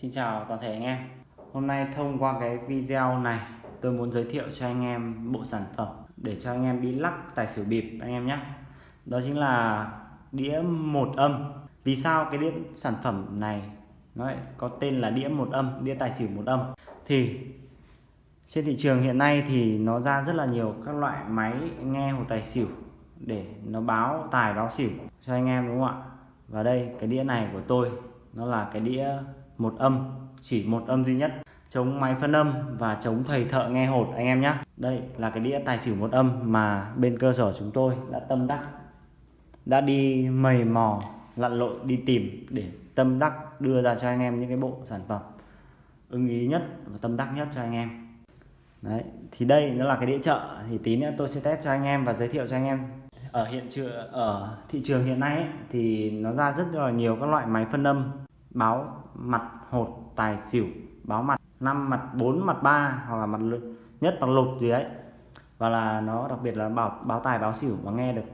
Xin chào toàn thể anh em. Hôm nay thông qua cái video này tôi muốn giới thiệu cho anh em bộ sản phẩm để cho anh em đi lắc tài xỉu bịp anh em nhé. Đó chính là đĩa một âm. Vì sao cái đĩa sản phẩm này nó có tên là đĩa một âm, đĩa tài xỉu một âm? Thì trên thị trường hiện nay thì nó ra rất là nhiều các loại máy nghe hồ tài xỉu để nó báo tài báo xỉu cho anh em đúng không ạ? Và đây cái đĩa này của tôi nó là cái đĩa một âm chỉ một âm duy nhất. Chống máy phân âm và chống thầy thợ nghe hột anh em nhé đây là cái đĩa tài xỉu một âm mà bên cơ sở chúng tôi đã tâm đắc đã đi mầy mò lặn lội đi tìm để tâm đắc đưa ra cho anh em những cái bộ sản phẩm ưng ý nhất và tâm đắc nhất cho anh em. Đấy thì đây nó là cái đĩa chợ thì tí nữa tôi sẽ test cho anh em và giới thiệu cho anh em. Ở hiện trường ở thị trường hiện nay ấy, thì nó ra rất là nhiều các loại máy phân âm báo mặt hột tài xỉu báo mặt năm mặt 4 mặt 3 hoặc là mặt nhất bằng lột gì đấy. Và là nó đặc biệt là bảo báo tài báo xỉu và nghe được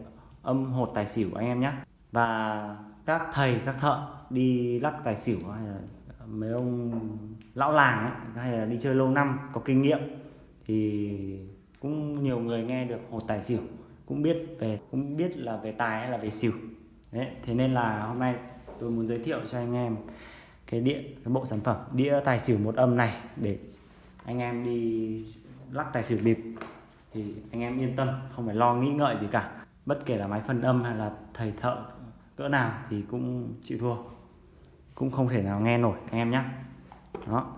âm hột tài xỉu anh em nhé. Và các thầy các thợ đi lắc tài xỉu hay là mấy ông lão làng ấy, hay là đi chơi lâu năm có kinh nghiệm thì cũng nhiều người nghe được hột tài xỉu cũng biết về cũng biết là về tài hay là về xỉu. Đấy thế nên là hôm nay tôi muốn giới thiệu cho anh em cái đĩa, cái bộ sản phẩm, đĩa tài xỉu một âm này để anh em đi lắc tài xỉu bịp. Thì anh em yên tâm, không phải lo nghĩ ngợi gì cả. Bất kể là máy phân âm hay là thầy thợ, cỡ nào thì cũng chịu thua. Cũng không thể nào nghe nổi, anh em nhé đó.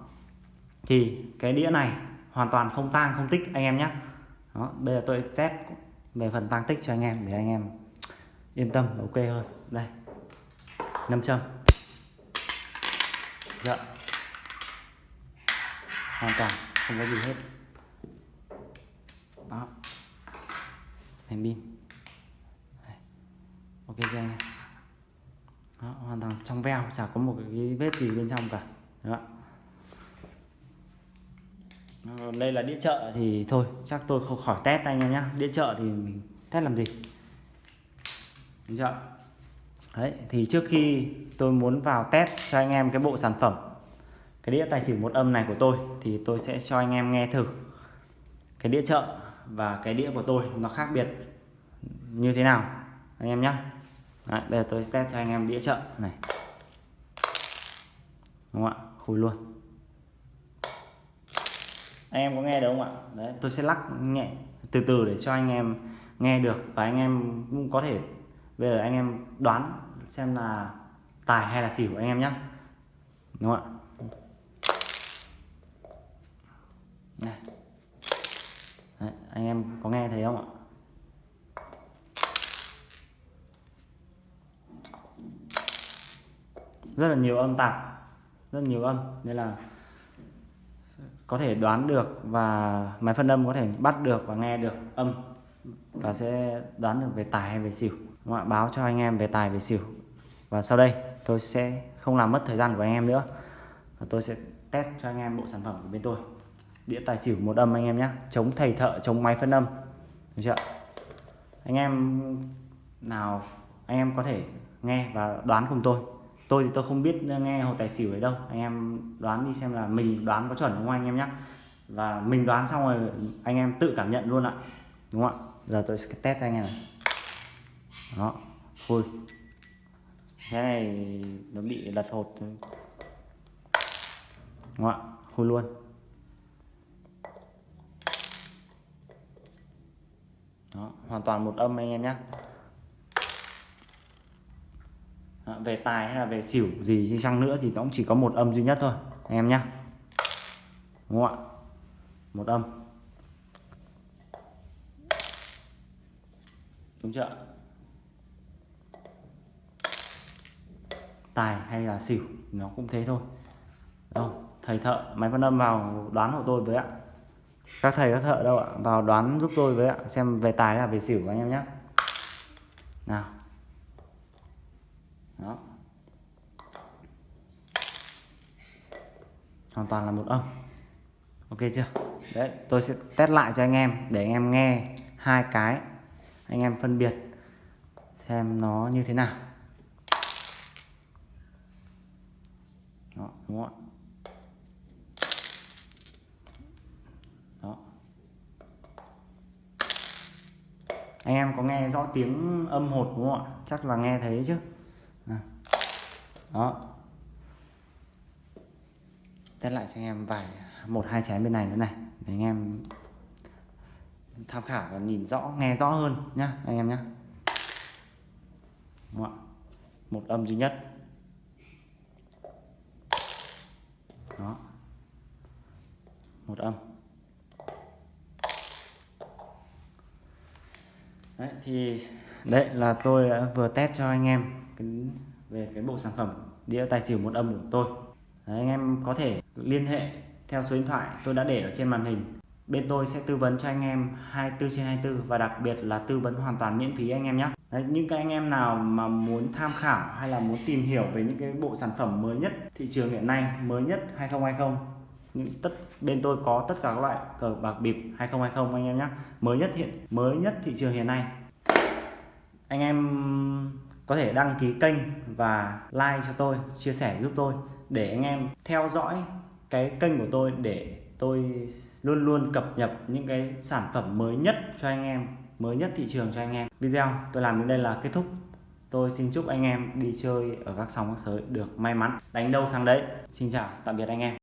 Thì cái đĩa này hoàn toàn không tang, không tích, anh em nhé đó, bây giờ tôi test về phần tăng tích cho anh em để anh em yên tâm ok hơn. Đây năm châm dạ. Hoàn toàn không có gì hết. Đó. Thành pin. Ok chưa anh đó, hoàn toàn. Trong veo chả có một cái vết gì bên trong cả. Đó. Ờ, đây là đĩa chợ thì thôi chắc tôi không khỏi test anh em nhé đĩa chợ thì mình test làm gì? Đĩa chợ đấy thì trước khi tôi muốn vào test cho anh em cái bộ sản phẩm cái đĩa tài xỉu một âm này của tôi thì tôi sẽ cho anh em nghe thử cái đĩa chợ và cái đĩa của tôi nó khác biệt như thế nào anh em nhé Đấy, bây giờ tôi test cho anh em đĩa chợ này. Đúng không ạ? Khui luôn. Anh em có nghe được không ạ? Đấy tôi sẽ lắc nhẹ từ từ để cho anh em nghe được và anh em cũng có thể bây giờ anh em đoán xem là tài hay là xỉu anh em nhé đúng không ạ? Này. Đấy, anh em có nghe thấy không ạ? Rất là nhiều âm tạp rất nhiều âm nên là có thể đoán được và máy phân âm có thể bắt được và nghe được âm và sẽ đoán được về tài hay về xỉu. Đúng không? báo cho anh em về tài về xỉu và sau đây, tôi sẽ không làm mất thời gian của anh em nữa. Và tôi sẽ test cho anh em bộ sản phẩm của bên tôi. Đĩa tài xỉu một âm anh em nhé. Chống thầy thợ, chống máy phân âm. Được chưa anh em nào, anh em có thể nghe và đoán cùng tôi. Tôi thì tôi không biết nghe hồ tài xỉu ấy đâu. Anh em đoán đi xem là mình đoán có chuẩn không anh em nhé. Và mình đoán xong rồi, anh em tự cảm nhận luôn ạ. Đúng không ạ? Giờ tôi sẽ test cho anh em này. Đó, vui cái này nó bị lật hột. Đúng không ạ khui luôn. Đó, hoàn toàn một âm anh em nhé về tài hay là về xỉu gì đi chăng nữa thì nó cũng chỉ có một âm duy nhất thôi, anh em nhé đúng không ạ? Một âm. Đúng chưa tài hay là xỉu, nó cũng thế thôi. Đâu thầy thợ, máy phân âm vào đoán hộ tôi với ạ. Các thầy, các thợ đâu ạ? Vào đoán giúp tôi với ạ. Xem về tài hay là về xỉu anh em nhé nào. Đó. Hoàn toàn là một âm. Ok chưa? Đấy, tôi sẽ test lại cho anh em để anh em nghe hai cái. Anh em phân biệt xem nó như thế nào. đúng không ạ? Đó. Anh em có nghe rõ tiếng âm hột đúng không ạ? Chắc là nghe thấy chứ. À. Đó. Test lại cho anh em vài, một, hai chén bên này nữa này, để anh em tham khảo và nhìn rõ, nghe rõ hơn nhá, anh em nhá. Một âm duy nhất. Đó một âm. Đấy thì đấy là tôi đã vừa test cho anh em cái, về cái bộ sản phẩm đĩa tài xỉu một âm của tôi. Đấy, anh em có thể liên hệ theo số điện thoại tôi đã để ở trên màn hình bên tôi sẽ tư vấn cho anh em 24 trên 24 và đặc biệt là tư vấn hoàn toàn miễn phí anh em nhé. Đấy, những cái anh em nào mà muốn tham khảo hay là muốn tìm hiểu về những cái bộ sản phẩm mới nhất thị trường hiện nay mới nhất 2020 những tất bên tôi có tất cả các loại cờ bạc bịp 2020 anh em nhé. Mới nhất hiện mới nhất thị trường hiện nay. Anh em có thể đăng ký kênh và like cho tôi chia sẻ giúp tôi để anh em theo dõi cái kênh của tôi để tôi luôn luôn cập nhật những cái sản phẩm mới nhất cho anh em, mới nhất thị trường cho anh em. Video tôi làm đến đây là kết thúc. Tôi xin chúc anh em đi chơi ở các sóng các sới được may mắn, đánh đâu thắng đấy. Xin chào, tạm biệt anh em.